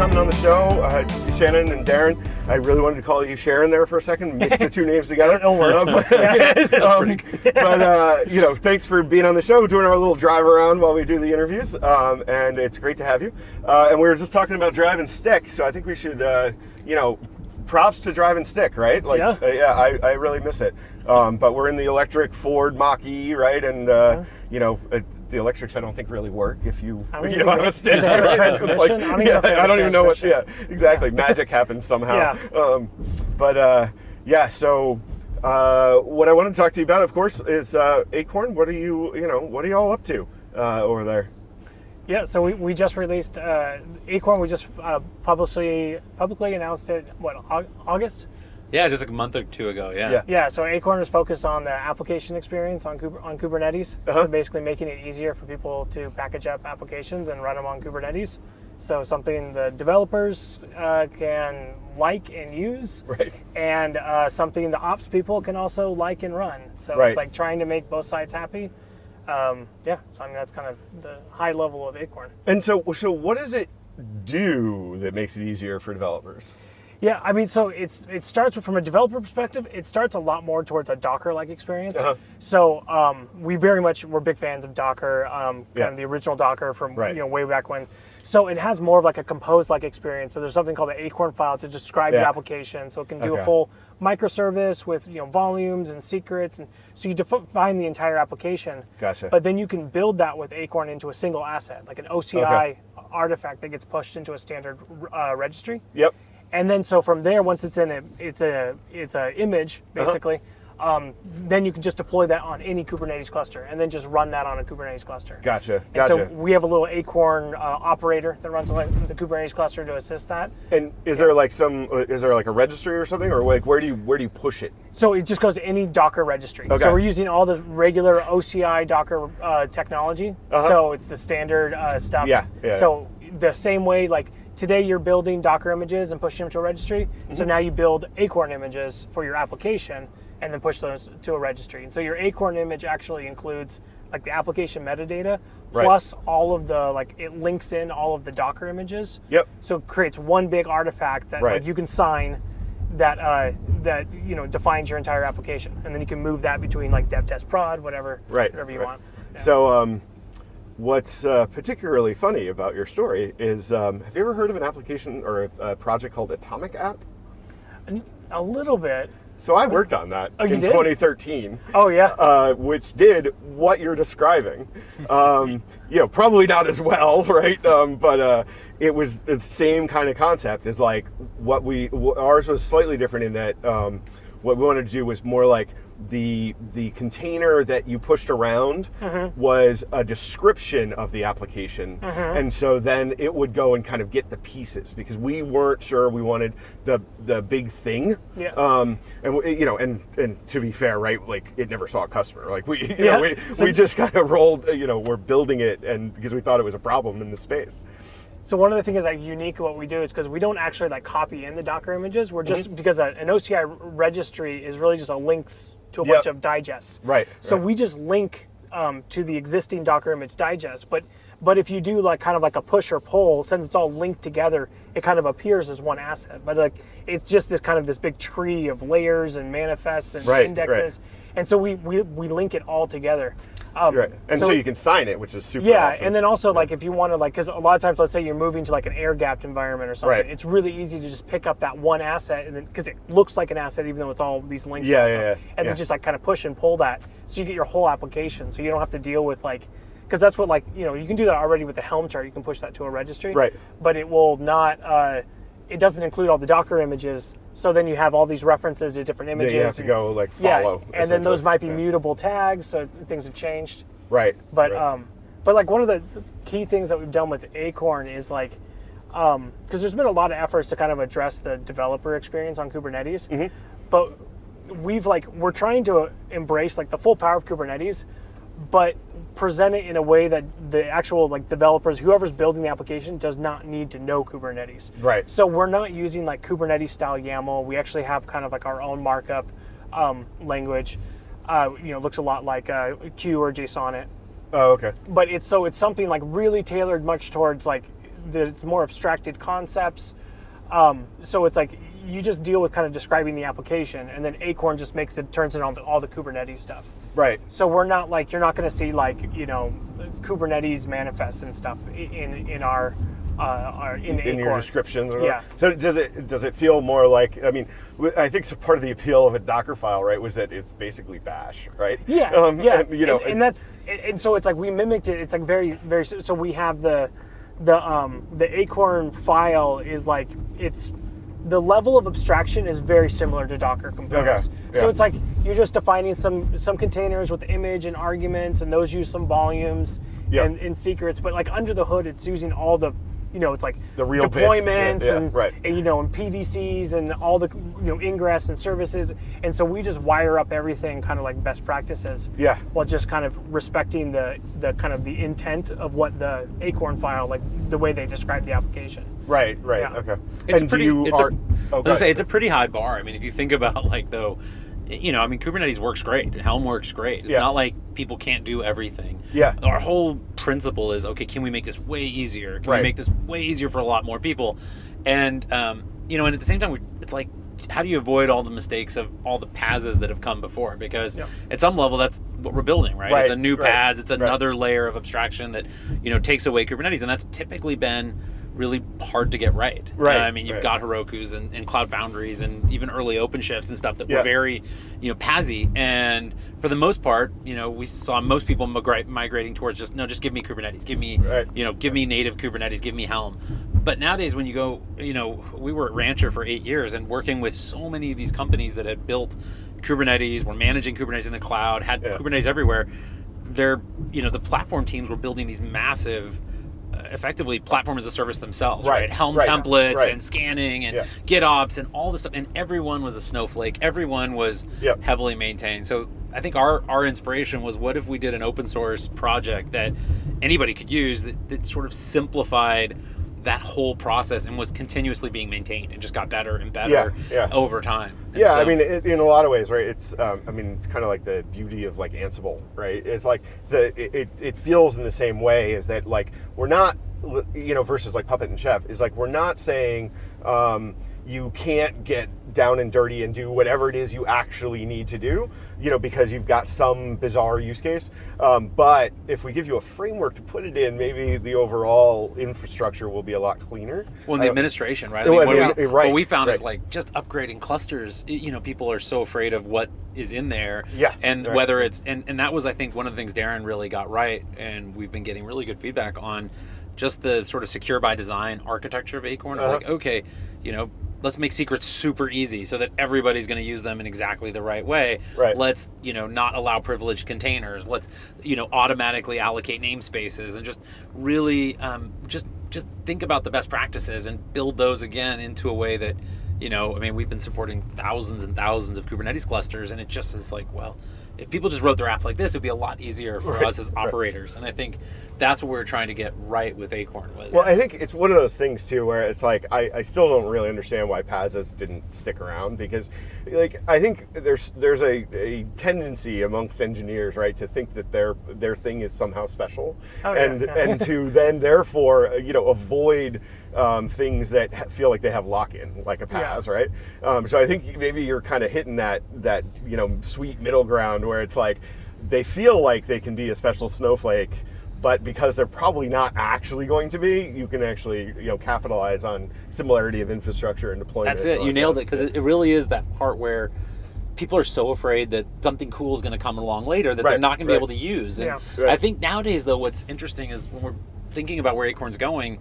coming on the show. Uh, Shannon and Darren. I really wanted to call you Sharon there for a second, mix the two names together. Don't worry. But, um, but, uh, you know, thanks for being on the show, doing our little drive around while we do the interviews. Um, and it's great to have you. Uh, and we were just talking about drive and stick, so I think we should, uh, you know, props to drive and stick, right? Like, Yeah. uh, yeah, I, I really miss it. Um, but we're in the electric Ford Mach E, right? And uh, you know, uh, the electrics I don't think really work if you I don't you don't have a think- stick. do a right? It's transmission? I don't even know yeah, if they have I don't even know what. Yeah, exactly. Magic happens somehow. Yeah. Um, but uh, yeah, so. Uh, what I want to talk to you about, of course, is uh, Acorn. What are you, you know, what are y'all up to uh, over there? Yeah, so we, we just released uh, Acorn. We just uh, publicly publicly announced it. What August? Yeah, just like a month or two ago. Yeah. Yeah. Yeah. So Acorn is focused on the application experience on Kub- on Kubernetes. Uh-huh. So basically making it easier for people to package up applications and run them on Kubernetes. So something the developers uh, can like and use, Right. and uh, something the ops people can also like and run. So Right. it's like trying to make both sides happy. Um, yeah. So I mean that's kind of the high level of Acorn. And so, so what does it do that makes it easier for developers? Yeah, I mean, so it's it starts from a developer perspective. It starts a lot more towards a Docker-like experience. Uh-huh. So um, we very much we're big fans of Docker, um, kind Yeah. of the original Docker from Right. you know way back when. So it has more of like a composed-like experience. So there's something called the Acorn file to describe Yeah. the application. So it can do Okay. a full microservice with you know volumes and secrets, and so you define the entire application. Gotcha. But then you can build that with Acorn into a single asset, like an OCI artifact that gets pushed into a standard uh, registry. Yep. And then so from there, once it's in a it's a it's a image Uh-huh. basically, um, then you can just deploy that on any Kubernetes cluster, and then just run that on a Kubernetes cluster. Gotcha. And Gotcha. so we have a little Acorn uh, operator that runs the Kubernetes cluster to assist that. And is there like some? uh, Is there like a registry or something, or like where do you where do you push it? So it just goes to any Docker registry. Okay. So we're using all the regular OCI Docker uh, technology. Uh-huh. So it's the standard uh, stuff. Yeah, yeah, So the same way, like today you're building Docker images and pushing them to a registry. Mm-hmm. So now you build Acorn images for your application and then push those to a registry. And so your Acorn image actually includes like the application metadata Right. plus all of the like it links in all of the Docker images. Yep. So it creates one big artifact that Right. like you can sign that uh, that you know defines your entire application, and then you can move that between like dev, test, prod, whatever, Right. whatever you right. want. Yeah. So, um, what's uh, particularly funny about your story is, um, have you ever heard of an application or a, a project called Atomic App? a little bit. So I worked on that Oh, in did? 2013. Oh yeah. uh, which did what you're describing. Um, you know, probably not as well, right? Um, but uh, it was the same kind of concept as like what we ours was slightly different in that um, what we wanted to do was more like the the container that you pushed around was a description of the application, and so then it would go and kind of get the pieces because we weren't sure we wanted the the big thing. Yeah. Um, and you know, and and to be fair, right? Like it never saw a customer. Like we, you Yeah. know, we, So- we just kind of rolled. You know, we're building it, and because we thought it was a problem in the space. So one of the things that's like unique what we do is because we don't actually like copy in the Docker images. We're just because a, an OCI registry is really just a links to a Yep. bunch of digests. Right, So right. we just link um, to the existing Docker image digest. But but if you do like kind of like a push or pull, since it's all linked together, it kind of appears as one asset. But like it's just this kind of this big tree of layers and manifests and Right, right. indexes. And so we, we we link it all together. Um, Right. And so, you can sign it, which is super. yeah, awesome. and then also like if you want to like because a lot of times let's say you're moving to like an air gapped environment or something, Right. it's really easy to just pick up that one asset and then because it looks like an asset even though it's all these links. Yeah, and yeah, yeah, and yeah. then just like kind of push and pull that so you get your whole application so you don't have to deal with like because that's what like you know you can do that already with the Helm chart you can push that to a registry Right. but it will not. Uh, it doesn't include all the Docker images, so then you have all these references to different Then images. you have to and- go like follow. yeah, and then those might be Yeah. mutable tags, so things have changed. Right. But right. um, but like one of the key things that we've done with Acorn is like, um, because there's been a lot of efforts to kind of address the developer experience on Kubernetes, Mm-hmm. but we've like we're trying to embrace like the full power of Kubernetes, but present it in a way that the actual like developers, whoever's building the application, does not need to know Kubernetes. Right. So we're not using like Kubernetes style YAML. We actually have kind of like our own markup um, language. Uh, you know, looks a lot like uh, CUE or JSON it oh, okay. but it's so it's something like really tailored much towards like that it's more abstracted concepts. Um, so it's like you just deal with kind of describing the application, and then Acorn just makes it turns it on the, all the Kubernetes stuff. Right. So we're not like you're not going to see like you know Kubernetes manifests and stuff in in our uh, our in, in your descriptions. Yeah. So does it does it feel more like? I mean, I think so part of the appeal of a Docker file, right, was that it's basically Bash, right? Yeah, Um, yeah. and, you know, and, and that's and so it's like we mimicked it. It's like very very. So we have the the um the Acorn file is like it's the level of abstraction is very similar to Docker components. Okay, So it's like you're just defining some some containers with image and arguments, and those use some volumes Yeah. and, and secrets. But like under the hood, it's using all the you know it's like The real bits, yeah, deployments yeah, and, right. and, you know and PVCs and all the you know ingress and services. And so we just wire up everything kind of like best practices Yeah. while just kind of respecting the the kind of the intent of what the Acorn file, like the way they describe the application. right, right, Yeah. okay. It's and pretty. do you it's are, a, oh, I was gonna say it's a pretty high bar. I mean, if you think about like though, you know, I mean, Kubernetes works great. Helm works great. It's Yeah. not like people can't do everything. Yeah. Our whole principle is okay. Can we make this way easier? Can Right. we make this way easier for a lot more people? And um, you know, and at the same time, it's like. How do you avoid all the mistakes of all the paths that have come before? Because Yeah. at some level, that's what we're building, right? Right, It's a new right. It's another layer of abstraction that you know takes away Kubernetes, and that's typically been really hard to get right. Right, Uh, I mean, you've right. got Heroku's and, and Cloud Foundries and even early OpenShifts and stuff that Yeah. were very, you know, PASY. And for the most part, you know, we saw most people migrating towards just no, just give me Kubernetes, give me, Right. you know, give me native Kubernetes, give me Helm. But nowadays, when you go, you know, we were at Rancher for eight years and working with so many of these companies that had built Kubernetes, were managing Kubernetes in the cloud, had Yeah. Kubernetes everywhere. They're, you know, the platform teams were building these massive, effectively platform as a service themselves, Right, right? Helm right, templates right. and scanning and Yeah. GitOps and all this stuff, and everyone was a snowflake. Everyone was Yep. heavily maintained. So I think our our inspiration was, what if we did an open source project that anybody could use that, that sort of simplified that whole process and was continuously being maintained and just got better and better Yeah, yeah. over time. And Yeah, I mean, it, in a lot of ways, right? It's, um, I mean, it's kind of like the beauty of like Ansible, right? It's like it's it, it, it feels in the same way is that like we're not, you know, versus like Puppet and Chef is like we're not saying um, you can't get down and dirty and do whatever it is you actually need to do, you know, because you've got some bizarre use case. Um, but if we give you a framework to put it in, maybe the overall infrastructure will be a lot cleaner. Well, the Uh, administration, right? I well, mean, what, yeah, we, right, what we found is like just upgrading clusters. You know, people are so afraid of what is in there. Yeah, And right. whether it's and and that was I think one of the things Darren really got right, and we've been getting really good feedback on just the sort of secure by design architecture of Acorn. of Uh-huh. Like, okay, you know. Let's make secrets super easy so that everybody's going to use them in exactly the right way. Right. Let's, you know, not allow privileged containers. Let's, you know, automatically allocate namespaces and just really um, just just think about the best practices and build those again into a way that you know i mean we've been supporting thousands and thousands of kubernetes clusters and it just is like well if people just wrote their apps like this it'd be a lot easier for Right, us as right. operators and i think that's what we're trying to get right with acorn was Well, I think it's one of those things too, where it's like I, I still don't really understand why PaaSes didn't stick around because, like, I think there's there's a, a tendency amongst engineers, right, to think that their their thing is somehow special, Oh, and yeah. and to then therefore uh, you know avoid um, things that feel like they have lock in, like a PaaS, Yeah. right? Um, so I think maybe you're kind of hitting that that you know sweet middle ground where it's like they feel like they can be a special snowflake but because they're probably not actually going to be, you can actually you know capitalize on similarity of infrastructure and deployment. That's it. You nailed it because it, really is that part where people are so afraid that something cool is going to come along later that they're not going to be able to use. And Yeah. Right. I think nowadays, though, what's interesting is when we're thinking about where Acorn's going,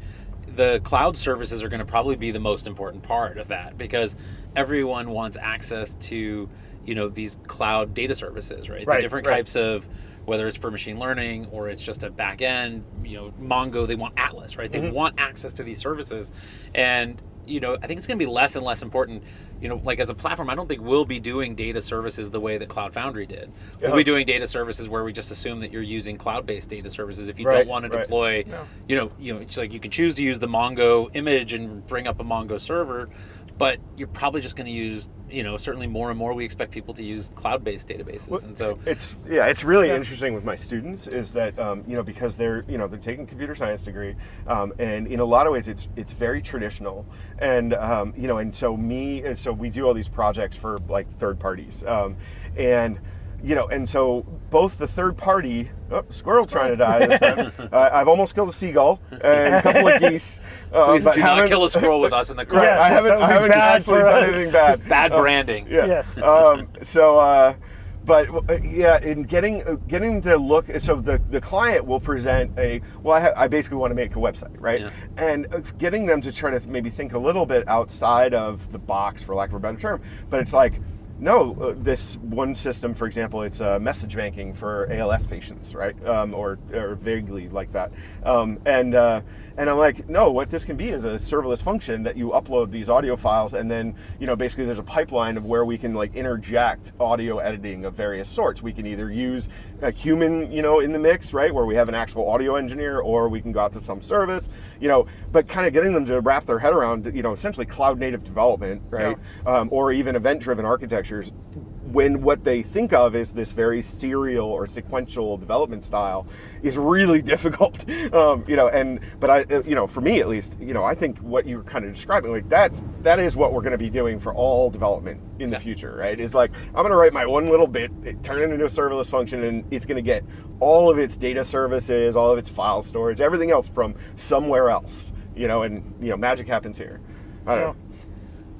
the cloud services are going to probably be the most important part of that because everyone wants access to you know these cloud data services, right? Right, the different right. types of whether it's for machine learning or it's just a back end, you know, Mongo, they want Atlas, right? They Mm-hmm. want access to these services. And, you know, I think it's going to be less and less important, you know, like as a platform, I don't think we'll be doing data services the way that Cloud Foundry did. We'll Yeah. be doing data services where we just assume that you're using cloud-based data services. If you Right, don't want to right. deploy, No. you know, you know, it's like you can choose to use the Mongo image and bring up a Mongo server, but you're probably just going to use you know certainly more and more we expect people to use cloud-based databases and so it's yeah it's really Yeah. interesting with my students is that um, you know because they're you know they're taking computer science degree um, and in a lot of ways it's it's very traditional and um, you know and so me and so we do all these projects for like third parties um, and you know and so both the third party oh, squirrel trying to die this time uh, I've almost killed a seagull and a couple of geese uh, please but do not haven't- kill a squirrel with us in the Right, crowd Yes, I haven't, I haven't actually done anything bad. bad Uh, branding yeah. Yes. Um, so, uh, but uh, yeah, in getting uh, getting to look, so the, the client will present a well, I, ha- I basically want to make a website, right? Yeah. And uh, getting them to try to maybe think a little bit outside of the box, for lack of a better term. But it's like. No, uh, this one system, for example, it's uh, message banking for ALS patients, right? Um, or, or vaguely like that. Um, and uh, and I'm like, no, what this can be is a serverless function that you upload these audio files, and then you know basically there's a pipeline of where we can like interject audio editing of various sorts. We can either use a human, you know, in the mix, right, where we have an actual audio engineer, or we can go out to some service, you know. But kind of getting them to wrap their head around, you know, essentially cloud native development, right, um, or even event driven architectures when what they think of is this very serial or sequential development style is really difficult um, you know and but i uh, you know for me at least you know i think what you're kind of describing like that's that is what we're going to be doing for all development in Yeah. the future right is like i'm going to write my one little bit it- turn it into a serverless function and it's going to get all of its data services all of its file storage everything else from somewhere else you know and you know magic happens here i don't Yeah. know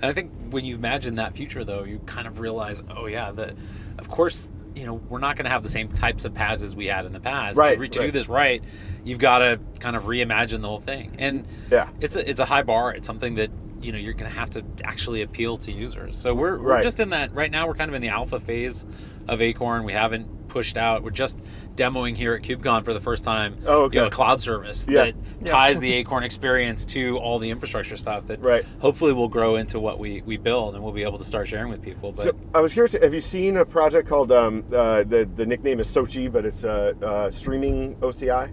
And I think when you imagine that future, though, you kind of realize, oh yeah, that of course, you know, we're not going to have the same types of paths as we had in the past. Right, To, re- to right. do this right, you've got to kind of reimagine the whole thing. And Yeah. it's a it's a high bar. It's something that you know you're going to have to actually appeal to users. So we're we're Right. just in that right now. We're kind of in the alpha phase of Acorn. We haven't pushed out. We're just demoing here at KubeCon for the first time. Oh, okay. You know, a cloud service Yeah. that Yeah. ties the Acorn experience to all the infrastructure stuff that Right. hopefully will grow into what we, we build and we'll be able to start sharing with people. But So I was curious. Have you seen a project called um, uh, the the nickname is SOCI, but it's uh, uh, streaming OCI?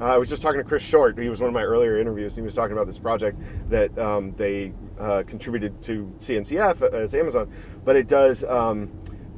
Uh, I was just talking to Chris Short. He was one of my earlier interviews. He was talking about this project that um, they uh, contributed to CNCF uh, as Amazon, but it does um,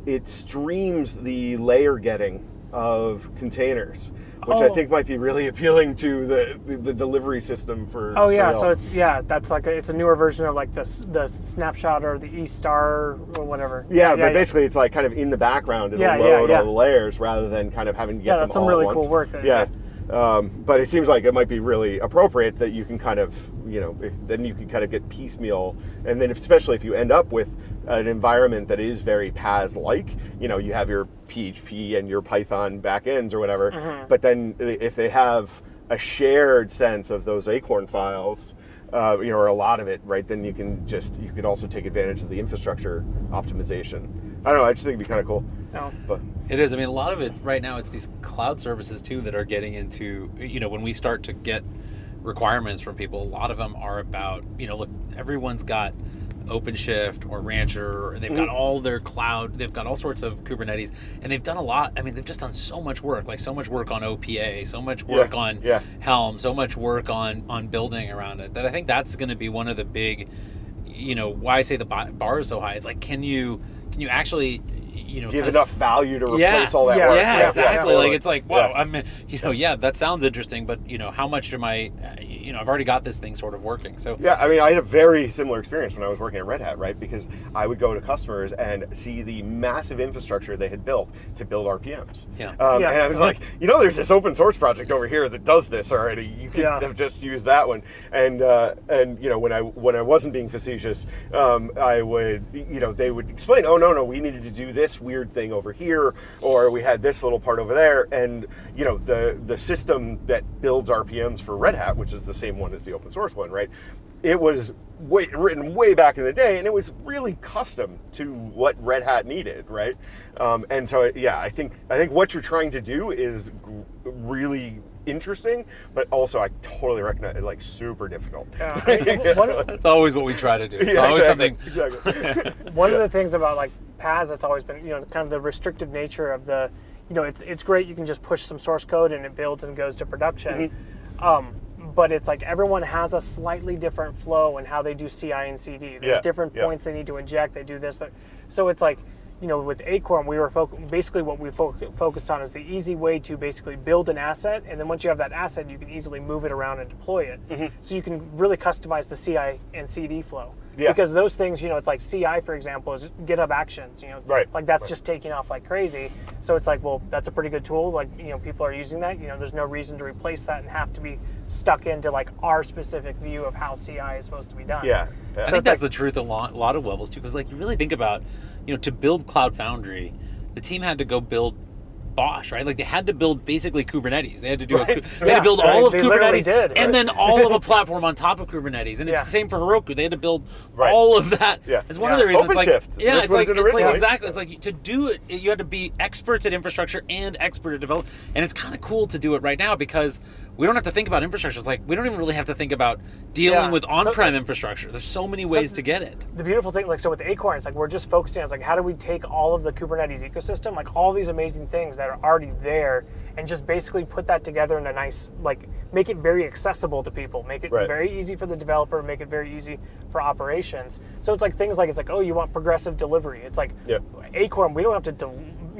it streams the layer getting of containers, which I Oh. think might be really appealing to the the, the delivery system for. Oh yeah, Yelp. so it's yeah, that's like a, it's a newer version of like the the snapshot or the E star or whatever. Yeah, but basically it's like kind of in the background. It'll Yeah, yeah, load yeah. all the layers rather than kind of having to get Yeah, that's some all really cool work there, Yeah. Um, but it seems like it might be really appropriate that you can kind of, you know, if, then you can kind of get piecemeal, and then if, especially if you end up with an environment that is very PaaS-like, you know, you have your PHP and your Python backends or whatever, Mm-hmm. but then if they have a shared sense of those Acorn files, uh, you know, or a lot of it, right? Then you can just you could also take advantage of the infrastructure optimization. I don't know. I just think it'd be kind of cool. No. But it is. I mean, a lot of it right now, it's these cloud services too that are getting into, you know, when we start to get requirements from people, a lot of them are about, you know, look, everyone's got OpenShift or Rancher, and they've got mm-hmm. all their cloud, they've got all sorts of Kubernetes, and they've done a lot. I mean, they've just done so much work, like so much work on OPA, so much work Yeah, on yeah. Helm, so much work on on building around it. That I think that's going to be one of the big, you know, why I say the bar bar is so high. It's like, can you can you actually, you know, give kinda enough value to replace Yeah. all that Yeah, work. yeah, yeah, exactly. yeah. Like it's like, wow. Yeah. I mean, you know, yeah, that sounds interesting, but you know, how much am I? uh, You know, I've already got this thing sort of working. So Yeah, I mean, I had a very similar experience when I was working at Red Hat, right? Because I would go to customers and see the massive infrastructure they had built to build RPMs. Yeah. Um, Yeah. And I was like, you know, there's this open source project over here that does this already. You could Yeah. have just used that one. And uh, and you know, when I when I wasn't being facetious, um, I would you know they would explain, oh no no, we needed to do this weird thing over here, or we had this little part over there, and you know the the system that builds RPMs for Red Hat, which is the same one as the open source one, right? It was way, written way back in the day, and it was really custom to what Red Hat needed, right? Um, and so, yeah, I think I think what you're trying to do is really interesting, but also I totally recognize it like super difficult. Yeah, I mean, one, that's always what we try to do. It's Yeah, always exactly, something. Exactly. one of the things about like PaaS that's always been, you know, kind of the restrictive nature of the, you know, it's it's great you can just push some source code and it builds and goes to production. Mm-hmm. Um, but it's like everyone has a slightly different flow in how they do CI and CD. There's Yeah, different yeah. points they need to inject. They do this. that- So it's like, you know, with Acorn, we were basically what we fo- focused on is the easy way to basically build an asset, and then once you have that asset, you can easily move it around and deploy it. Mm-hmm. So you can really customize the CI and CD flow. Yeah. Because those things, you know, it's like CI, for example, is GitHub Actions. You know, Right, Like that's right. just taking off like crazy. So it's like, well, that's a pretty good tool. Like, you know, people are using that. You know, there's no reason to replace that and have to be stuck into like our specific view of how CI is supposed to be done. Yeah. yeah. I So think that's like- the truth a lot, a lot of levels too. Because like you really think about, you know, to build Cloud Foundry, the team had to go build BOSH, right? Like they had to build basically Kubernetes. They had to do, a, Right. they had to build right. all of They Kubernetes, did, and then all of a platform on top of Kubernetes. And it's Yeah. the same for Heroku. They had to build Right. all of that. Yeah. It's one Yeah. of the reasons. OpenShift. It's like, yeah, That's it's like, it it's like exactly. It's like to do it, you had to be experts at infrastructure and expert at develop. And it's kind of cool to do it right now because we don't have to think about infrastructure. It's like we don't even really have to think about dealing Yeah. with on-prem infrastructure. There's so many ways to get it. the beautiful thing, like so with Acorn, it's like we're just focusing on it's like how do we take all of the Kubernetes ecosystem, like all these amazing things that are already there, and just basically put that together in a nice, like make it very accessible to people, make it Right. very easy for the developer, make it very easy for operations. So it's like things like it's like oh you want progressive delivery. It's like Yep. Acorn, we don't have to.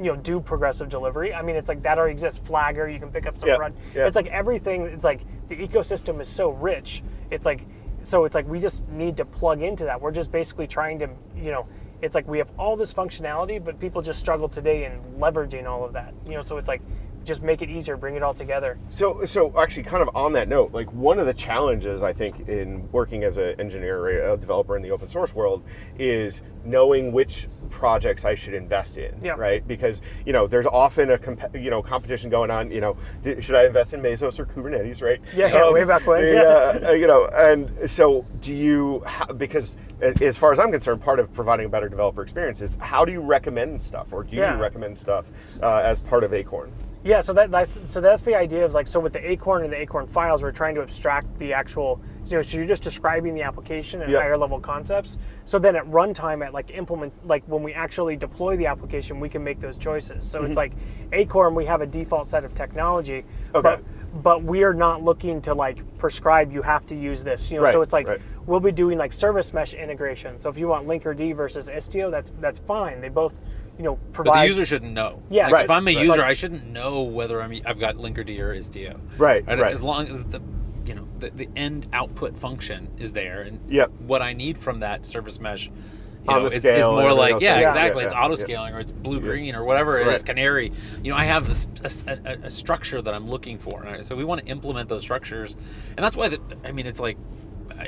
You know, do progressive delivery. I mean, it's like that already exists. Flagger, you can pick up some Yeah, run. yeah. It's like everything. It's like the ecosystem is so rich. It's like so. It's like we just need to plug into that. We're just basically trying to, you know, it's like we have all this functionality, but people just struggle today in leveraging all of that. You know, so it's like just make it easier, bring it all together. So, so actually, kind of on that note, like one of the challenges I think in working as an engineer or a developer in the open source world is knowing which projects I should invest in, Yeah. right? Because you know, there's often a comp- you know competition going on. You know, d- should I invest in Mesos or Kubernetes, right? Yeah, yeah, way back when, yeah. uh, you know, and so do you? Because as far as I'm concerned, part of providing a better developer experience is how do you recommend stuff, or do Yeah. you recommend stuff uh, as part of Acorn? Yeah, so that, that's so that's the idea of like so with the Acorn and the Acorn files, we're trying to abstract the actual. You know, so you're just describing the application and Yep. higher level concepts. So then at runtime, at like implement, like when we actually deploy the application, we can make those choices. So it's like Acorn, we have a default set of technology, Mm-hmm. Okay. but but we are not looking to like prescribe you have to use this. You know, so Right, it's like right. we'll be doing like service mesh integration. So if you want Linkerd versus Istio, that's that's fine. They both, you know, But the user shouldn't know. Yeah, Like, Right, If I'm a right. user, Like- I shouldn't know whether I'm I've got Linkerd or Istio. Right, And right. As long as the you know the, the end output function is there, and Yep. what I need from that service mesh. You know, the is, scale is and more like else yeah, exactly. Yeah, it's yeah, auto yeah. scaling or it's blue green or whatever it is, Right. canary. You know, I have a structure that I'm looking for, and I- so we want to implement those structures, and that's why the, I mean it's like.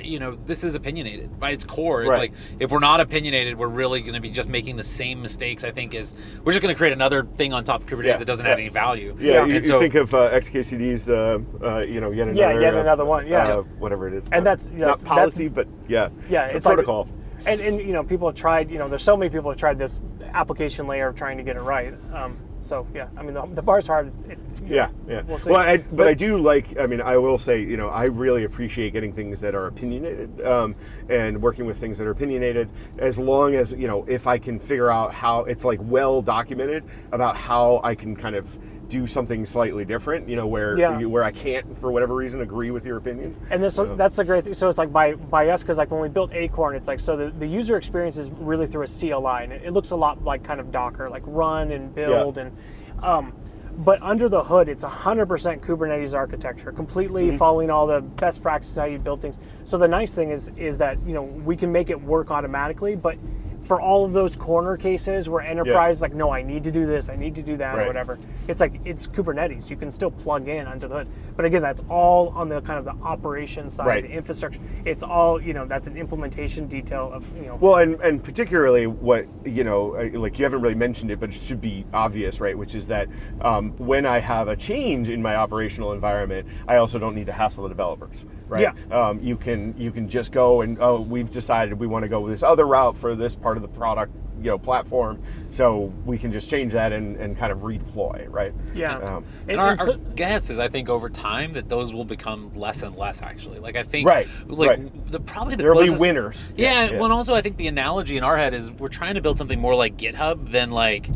You know, this is opinionated by its core. It's Right. like if we're not opinionated, we're really going to be just making the same mistakes. I think is we're just going to create another thing on top of Kubernetes Yeah, that doesn't yeah. add any value. Yeah, Yeah. you, And you so- think of uh, XKCD's, uh, uh, you know, yet another, Yeah, yet uh, another one, yeah. uh, whatever it is, And that's- yeah, not that's- policy, but yeah, Yeah, a it's like- protocol. and and you know people have tried you know there's so many people have tried this application layer of trying to get it right um, so yeah i mean the, the bar's hard it, yeah, know, yeah. we'll well, I, but, I do like. I mean, I will say, you know, I really appreciate getting things that are opinionated um, and working with things that are opinionated. As long as you know, if I can figure out how it's like well documented about how I can kind of do something slightly different. You know, where Yeah. where I can't, for whatever reason, agree with your opinion. and this that's the great thing so it's like by by us because like when we built acorn it's like so the, the user experience is really through a cli and it, it looks a lot like kind of docker like run and build and um, but under the hood it's 100% kubernetes architecture completely following all the best practices how you build things so the nice thing is is that you know we can make it work automatically but for all of those corner cases where enterprise like no i need to do this i need to do that Right. or whatever it's like it's kubernetes you can still plug in under the hood but again that's all on the kind of the operation side Right. the infrastructure it's all you know that's an implementation detail of you know Well, and, and particularly what, you know, uh, like you haven't really mentioned it, but it should be obvious, right? Which is that um, when I have a change in my operational environment, I also don't need to hassle the developers, right? Yeah. Um, you can you can just go and, oh, we've decided we want to go this other route for this part of the product, you know, platform. So we can just change that and, and kind of redeploy, right? yeah Um, And- And our, and our guess is, I think, over time that those will become less and less. Actually, like I think, Right, like right. the probably the There'll be winners. Yeah, Yeah, well, and also I think the analogy in our head is we're trying to build something more like GitHub than like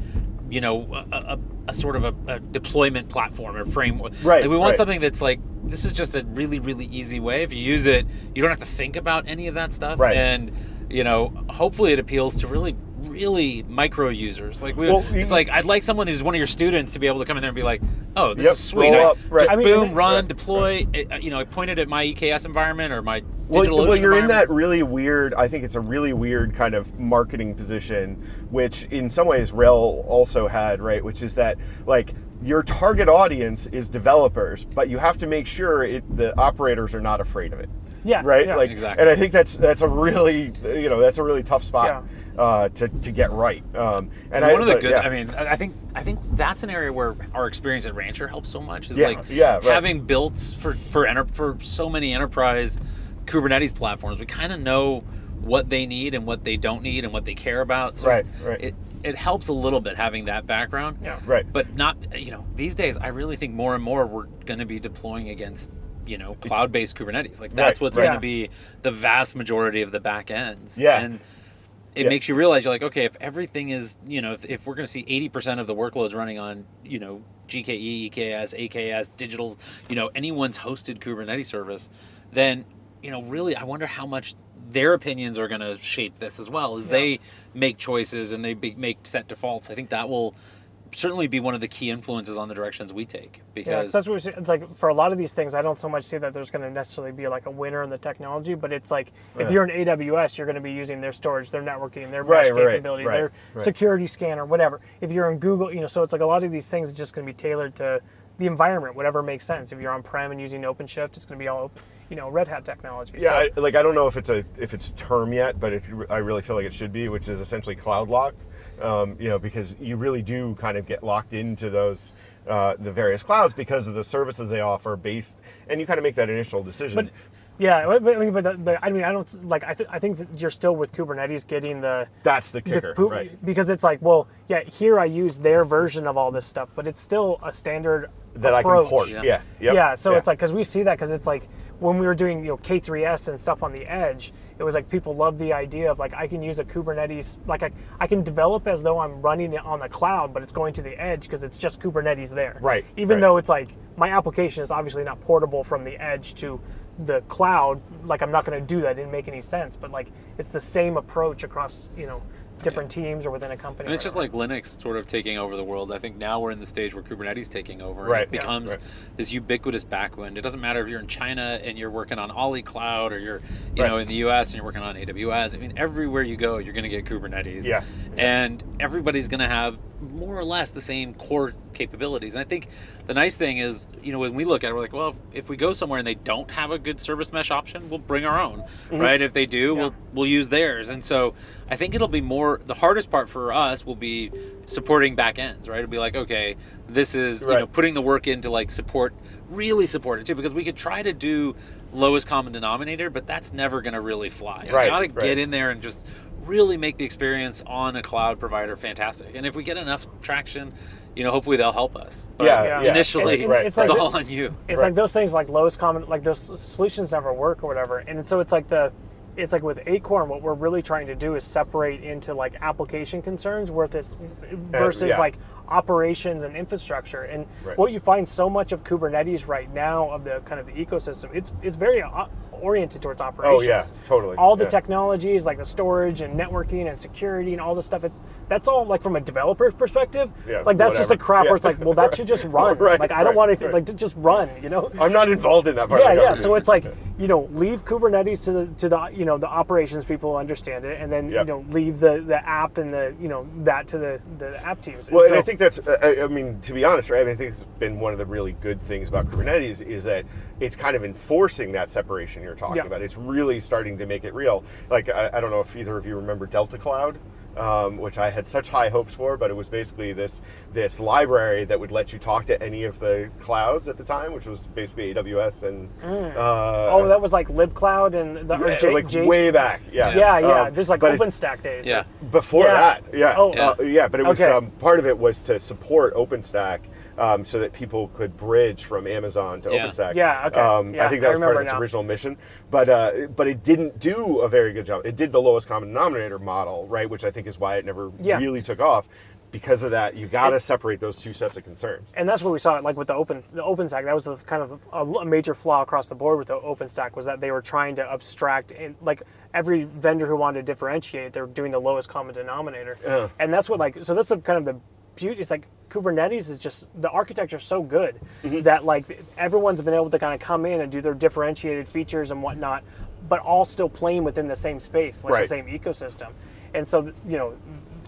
you know, a, a, a sort of a, a deployment platform or framework. Right, Like we want right. something that's like this is just a really really easy way. If you use it, you don't have to think about any of that stuff. Right. And you know, hopefully it appeals to really really micro users. Like we, Well, it's like I'd like someone who's one of your students to be able to come in there and be like, oh, this Yep, is sweet. I- up, right. Just I mean, boom, and- run, right, deploy. It, uh, you know, I pointed at my EKS environment or my well, digital well, you're in that really weird. I think it's a really weird kind of marketing position, which in some ways Rail also had, right? Which is that like your target audience is developers, but you have to make sure it, the operators are not afraid of it. Yeah, Right. yeah. Like, Exactly. and I think that's that's a really you know that's a really tough spot uh, to to get right. Um, and I, one of the but, good yeah. i mean i I think i think that's an area where our experience at rancher helps so much is Yeah, like yeah, right. having built for for enter, for so many enterprise kubernetes platforms we kind of know what they need and what they don't need and what they care about so Right, right. it it helps a little bit having that background Yeah. Right. but not you know these days i really think more and more we're going to be deploying against you know cloud-based kubernetes like that's Right, what's right. going to be the vast majority of the back ends Yeah. and it Yeah. makes you realize you're like okay if everything is you know if, if we're going to see 80% of the workloads running on you know gke eks aks digital you know anyone's hosted kubernetes service then you know really i wonder how much their opinions are going to shape this as well as they make choices and they be, make set defaults i think that will certainly be one of the key influences on the directions we take Yeah, 'cause because that's what we see. It's like for a lot of these things, I don't so much see that there's going to necessarily be like a winner in the technology, but it's like Yeah. if you're in AWS, you're going to be using their storage, their networking, their Right, mesh right, capability, right, their right. security scanner, whatever. If you're in Google, you know, so it's like a lot of these things are just going to be tailored to the environment, whatever makes sense. If you're on prem and using OpenShift, it's going to be all, open, you know, Red Hat technology. Yeah, So- I, like I don't know if it's a if it's term yet, but it's, I really feel like it should be, which is essentially cloud locked. Um, you know, because you really do kind of get locked into those uh, the various clouds because of the services they offer, based, and you kind of make that initial decision. But yeah, but, but, but, but I mean, I don't like. I, th- I think that you're still with Kubernetes getting the That's the the kicker, pu- right? Because it's like, well, yeah, here I use their version of all this stuff, but it's still a standard That I approach. can port. Yeah. Yeah, yep, yeah, so yeah. it's like because we see that because it's like when we were doing you know K3s and stuff on the edge, it was like people love the idea of like I can use a Kubernetes like I, I can develop as though I'm running it on the cloud, but it's going to the edge because it's just Kubernetes there. Right, Even right. though it's like my application is obviously not portable from the edge to the cloud. Like I'm not going to do that. It didn't make any sense. But like it's the same approach across you know different teams or within a company. And it's just like Linux sort of taking over the world. I think now we're in the stage where Kubernetes taking over. Right. It Yeah. becomes Right. this ubiquitous backwind. It doesn't matter if you're in China and you're working on Ali Cloud or you're, you Right. know, in the US and you're working on AWS. I mean, everywhere you go, you're going to get Kubernetes. Yeah. And everybody's going to have more or less the same core capabilities. And I think the nice thing is, you know, when we look at it, we're like, well, if we go somewhere and they don't have a good service mesh option, we'll bring our own, Mm-hmm. right? If they do, Yeah. we'll we'll use theirs. And so I think it'll be more the hardest part for us will be supporting back ends, right? It'll be like, okay, this is you know putting the work in to like support really support it too, because we could try to do lowest common denominator, but that's never gonna really fly. You Right, gotta right. get in there and just really make the experience on a cloud provider fantastic. And if we get enough traction, you know, hopefully they'll help us. But Yeah, yeah. initially And- and Right, it's it's like all on you. it's Right. like those things like lowest common like those solutions never work or whatever and so it's like the it's like with acorn what we're really trying to do is separate into like application concerns versus uh, versus yeah. like operations and infrastructure and Right. what you find so much of kubernetes right now of the kind of the ecosystem it's it's very uh, oriented towards operations Oh yeah, totally. all the yeah. technologies like the storage and networking and security and all this stuff it, that's all like from a developer perspective Yeah, like that's just the whatever. crap Yeah. where it's like well that should just run Right, like i don't right, want anything right. like to just run you know I'm not involved in that part. yeah of the yeah so it's like you know leave kubernetes to the to the you know the operations people understand it and then Yep. you know leave the the app and the you know that to the the app teams Well, and so- I think that's, I, I mean, to be honest, right? I, mean, I think it's been one of the really good things about Kubernetes is that it's kind of enforcing that separation you're talking Yeah. about. It's really starting to make it real. Like, I, I don't know if either of you remember Delta Cloud. Um, which I had such high hopes for, but it was basically this this library that would let you talk to any of the clouds at the time, which was basically AWS and uh, oh that was like libcloud and the yeah, J- like J- way back, yeah, yeah yeah Um, there's like but it- openstack days Yeah. before Yeah. that, yeah, Oh. yeah. Uh, yeah but it was Okay. um, part of it was to support OpenStack, um, so that people could bridge from Amazon to Yeah. OpenStack. Yeah, okay. Um, Yeah, I think I that was part of its now. original mission, but uh, but it didn't do a very good job. It did the lowest common denominator model, right, which I think is why it never Yeah. really took off. because of that, you got to separate those two sets of concerns. and that's what we saw like with the open the OpenStack. That was the kind of a, a major flaw across the board with the OpenStack was that they were trying to abstract and like every vendor who wanted to differentiate, they're doing the lowest common denominator. Yeah. And that's what like so that's the kind of the beauty. It's like Kubernetes is just the architecture is so good Mm-hmm. that like everyone's been able to kind of come in and do their differentiated features and whatnot, but all still playing within the same space, like Right. the same ecosystem. And so you know,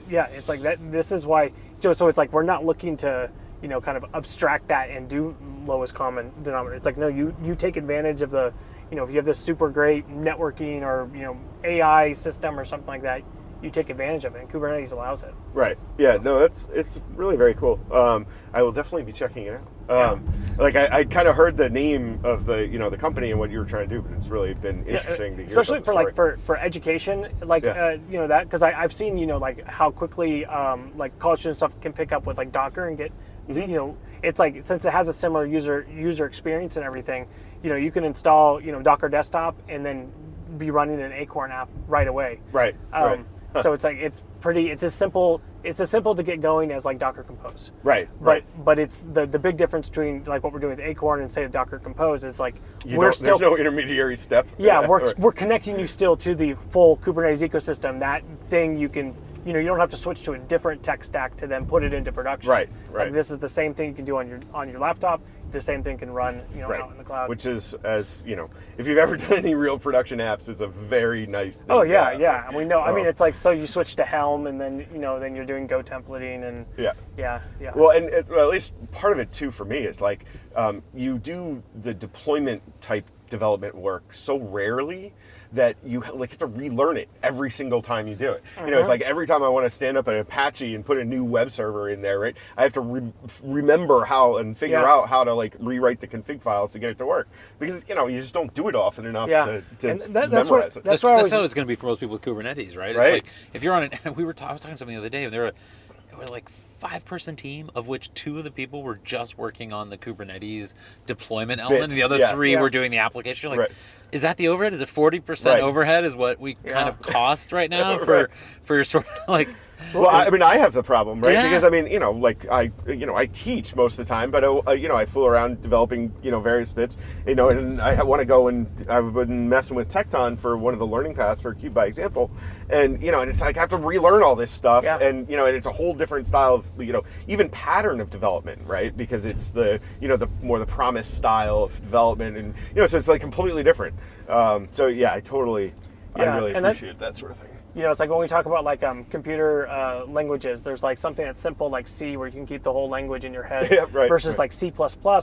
yeah, it's like that. This is why. So so it's like we're not looking to you know kind of abstract that and do lowest common denominator. It's like no, you you take advantage of the you know if you have this super great networking or you know AI system or something like that, you take advantage of it. And Kubernetes allows it. Right. Yeah. No, that's it's really very cool. Um, I will definitely be checking it out. Um, Like I, I kind of heard the name of the you know the company and what you were trying to do, but it's really been Yeah, interesting to hear. especially about for like for, for education like Yeah. uh, you know that because i've seen you know like how quickly um, like college student stuff can pick up with like docker and get Mm-hmm. you know it's like since it has a similar user user experience and everything you know you can install you know docker desktop and then be running an acorn app right away right. um, right. So it's like it's pretty it's as simple it's as simple to get going as like docker compose Right. but Right. but it's the the big difference between like what we're doing with acorn and say Docker Compose is like You we're still there's no intermediary step. yeah, we're, Right. we're connecting you still to the full Kubernetes ecosystem. That thing you can, you know, you don't have to switch to a different tech stack to then put it into production. Right, right. Like this is the same thing you can do on your on your laptop. The same thing can run, you know, Right. out in the cloud. Which is, as you know, if you've ever done any real production apps, it's a very nice thing. oh yeah, yeah. And we know. I mean, Oh. it's like so you switch to Helm, and then you know, then you're doing Go templating, and Yeah. yeah, yeah. Well, and it, well, at least part of it too for me is like um, you do the deployment type development work so rarely that you like have to relearn it every single time you do it. You know, it's Uh-huh. like every time I want to stand up an Apache and put a new web server in there, right? I have to re- remember how and figure Yeah. out how to like rewrite the config files to get it to work because you know you just don't do it often enough Yeah. to, to And that- that's what- memorize it. that's That's, why I that's was- how it's going to be for most people with Kubernetes, right? Right. It's like if you're on an, we were ta- I was talking to somebody the other day, and there were, there were like five person team of which two of the people were just working on the Kubernetes deployment element, and the other yeah. three Yeah. were doing the application. You're like, Right. is that the overhead? Is it forty percent Right. overhead? Is what we kind of cost right now for Right. for sort of like Well, I, I mean, I have the problem, right? Yeah. Because I mean, you know, like I, you know, I teach most of the time, but uh, you know, I fool around developing, you know, various bits, you know, and I want to go and I've been messing with Tekton for one of the learning paths for Kube by Example, and you know, and it's like I have to relearn all this stuff, Yeah. and you know, and it's a whole different style of, you know, even pattern of development, right? Because it's the, you know, the more the promised style of development, and you know, so it's like completely different. Um, so yeah, I totally, I Yeah, really and that- appreciate that sort of thing. You know, it's like when we talk about like um, computer uh, languages, there's like something that's simple like C where you can keep the whole language in your head Yeah, right, versus right. like C++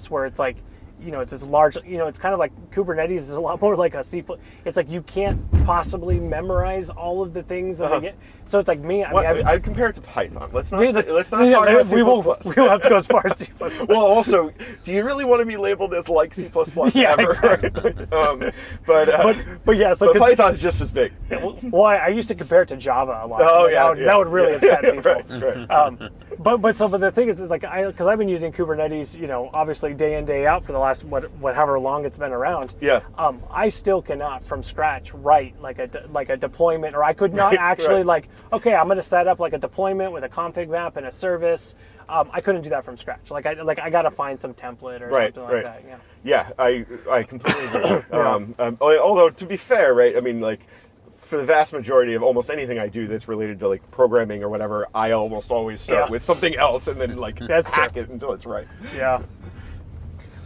where it's like, you know, it's this large, you know, it's kind of like Kubernetes is a lot more like a C++. It's like you can't possibly memorize all of the things that Uh-huh. they get. So it's like me, I What, mean, I've, I compare it to Python. Let's not. Yeah, say, let's not yeah, talk about we won't, we won't have to go as far as C++. well, also, do you really want to be labeled as like C++ Yeah, ever? exactly. um, but, uh, but, but yeah, so but Python is just as big. well, I, I used to compare it to Java a lot. Oh yeah, that would, yeah, that would really yeah, upset people. right, right. um, but but so but the thing is, is like I because I've been using Kubernetes, you know, obviously day in day out for the last what whatever long it's been around. Yeah. Um, I still cannot from scratch write like a de- like a deployment, or I could not Right, actually right. like okay, I'm going to set up like a deployment with a config map and a service. Um, I couldn't do that from scratch. Like I like I got to find some template or Right, something like that. Yeah. Yeah, I I completely agree. um, um, although to be fair, right? I mean, like for the vast majority of almost anything I do that's related to like programming or whatever, I almost always start Yeah. with something else and then like That's hack true. it until it's right. Yeah.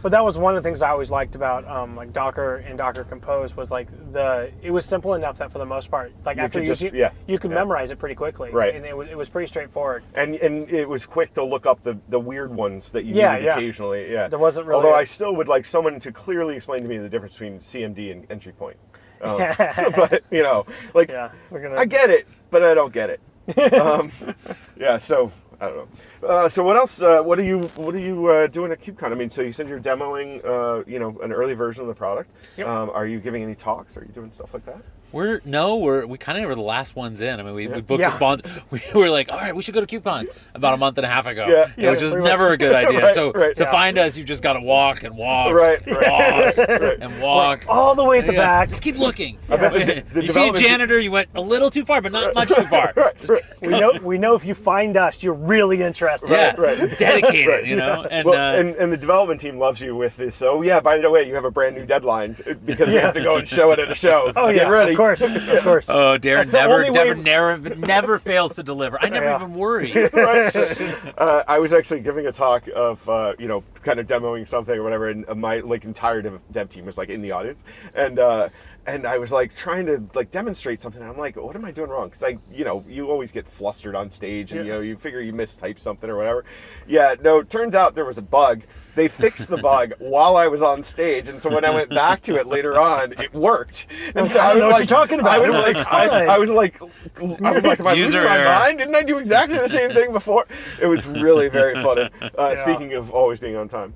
But that was one of the things I always liked about um, like Docker and Docker Compose was like the it was simple enough that for the most part, like You after could you just- you, yeah, you could yeah. memorize it pretty quickly, Right. And it was it was pretty straightforward. And and it was quick to look up the, the weird ones that you Yeah, needed yeah. occasionally. Yeah. There wasn't really Although a- I still would like someone to clearly explain to me the difference between CMD and entry point. Um, but you know, like Yeah, we're gonna. I get it, but I don't get it. um, yeah, so I don't know. Uh, so what else? Uh, what are you What are you uh, doing at KubeCon? I mean, so you said you're demoing, uh, you know, an early version of the product. Yep. Um, are you giving any talks? Are you doing stuff like that? We're no, we're we kind of were the last ones in. I mean, we, we booked Yeah. a sponsor. We were like, all right, we should go to KubeCon about a month and a half ago. Yeah. Yeah, which Yeah, was pretty never a good idea. Right, so right. to Yeah. find us, you just got to walk and walk, Right, and right, walk right. and walk. All the way at the Yeah, back. Just keep looking. I the- the you see a janitor, you went a little too far, but not much too far. Right, We know we know if you find us, you're really interested. yeah, right, right. dedicated, Right. you know. And, well, uh, and, and the development team loves you with this. So yeah, by the way, you have a brand new deadline because we have to go and show it at a show. Oh Get yeah, ready. Of course, of course. oh, Darren never, never, way- never, never fails to deliver. I never Yeah. even worry. right? Uh, I was actually giving a talk of, uh, you know, kind of demoing something or whatever, and my like entire dev, dev team was like in the audience, and uh, and I was like trying to like demonstrate something. I'm like, what am I doing wrong? Because I, you know, you always get flustered on stage, and you know, you figure you mistyped something or whatever. Yeah, no, turns out there was a bug. They fixed the bug while I was on stage, and so when I went back to it later on, it worked. And so I I was know what like, you're talking about. I was like, I. I was like, I was like, am I losing User my mind? Didn't I do exactly the same thing before? It was really very funny. Uh, Yeah. Speaking of always being on time.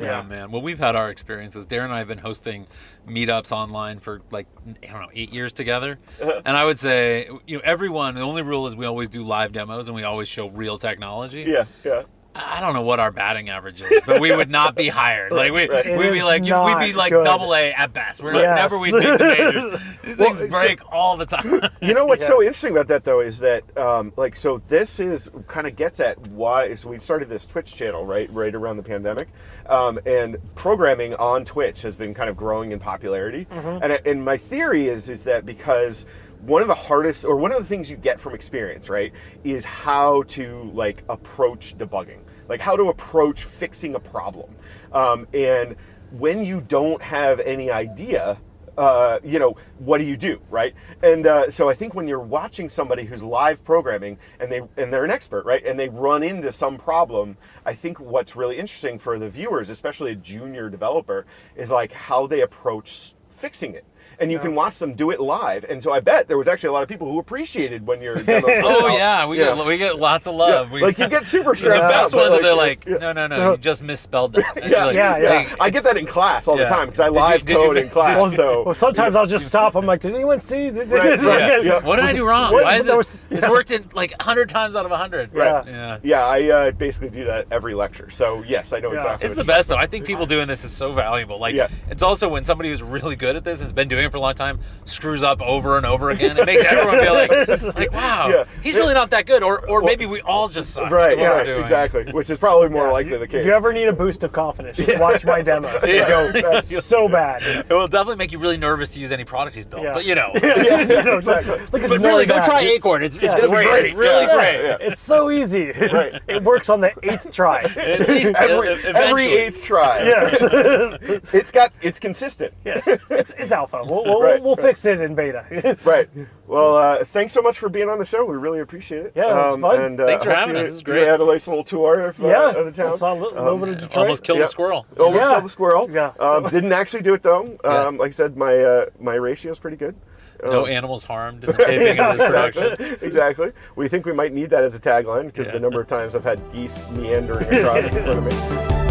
Yeah, man. Well, we've had our experiences. Darren and I have been hosting meetups online for like I don't know eight years together, Uh-huh. and I would say you know everyone. The only rule is we always do live demos and we always show real technology. Yeah, yeah. I don't know what our batting average is, but we would not be hired. Like we, right. we'd be like you- we'd be like good. double A at best. We're Yes. never we'd make the majors. These Well, things so- break all the time. You know what's Yeah. so interesting about that though is that um, like so this is kind of gets at why so we started this Twitch channel right right around the pandemic, um, and programming on Twitch has been kind of growing in popularity, and and my theory is is that because one of the hardest or one of the things you get from experience right is how to like approach debugging like how to approach fixing a problem um, and when you don't have any idea uh, you know, what do you do, right? And uh, so I think when you're watching somebody who's live programming and they and they're an expert, right, and they run into some problem, I think what's really interesting for the viewers, especially a junior developer, is like how they approach fixing it. And you can watch them do it live. And so I bet there was actually a lot of people who appreciated when your demo first oh out. yeah, we Yeah. get we get lots of love. We, like you get super stressed out. best but, ones are they're like, yeah. no, no, no, No. you just misspelled that. Yeah, like, yeah, yeah. "Hey, I get that in class all Yeah. the time because I Did live you- code in class. you- so Well, sometimes I'll just stop. I'm like, did anyone see? Did- Right, right, Yeah. yeah. What did I do wrong? What- Why is there this? It's worked in like hundred times out of hundred. Right. Yeah. Yeah, I uh, basically do that every lecture. So yes, I know exactly. It's the best though. I think people doing this is so valuable. Like it's also when somebody who's really good at this has been doing it for a long time screws up over and over again. It makes everyone feel like, like wow, Yeah. he's really not that good, or or maybe we all just suck. Right, at what we're right, doing. exactly. Which is probably more Yeah. likely the case. If you ever need a boost of confidence, just watch my demos. They Yeah. go That's- so bad. It will definitely make you really nervous to use any product he's built. Yeah. But you know, Yeah, You exactly. Look but really, go bad. try Acorn. It's, it's Yeah. great. It's great. It's really Yeah. great. Yeah. It's so easy. Right. It works on the eighth try. At least every, every eighth try. Yes. It's got it's consistent. yes. It's, it's alpha. We'll, we'll, Right, we'll right. fix it in beta. Right. Well, uh, thanks so much for being on the show. We really appreciate it. Yeah, it was fun. And, uh, Thanks for having you- us. This is You great. had a nice little tour of, uh, yeah. of the town. I saw a little, little bit of Detroit. Almost killed Yeah. a squirrel. Almost Yeah. killed the squirrel. Yeah. Um, didn't actually do it though. Um, Yes. Like I said, my uh, my ratio is pretty good. No Um, animals harmed in the taping of this production. exactly. exactly. We think we might need that as a tagline because Yeah. the number of times I've had geese meandering across in front of me.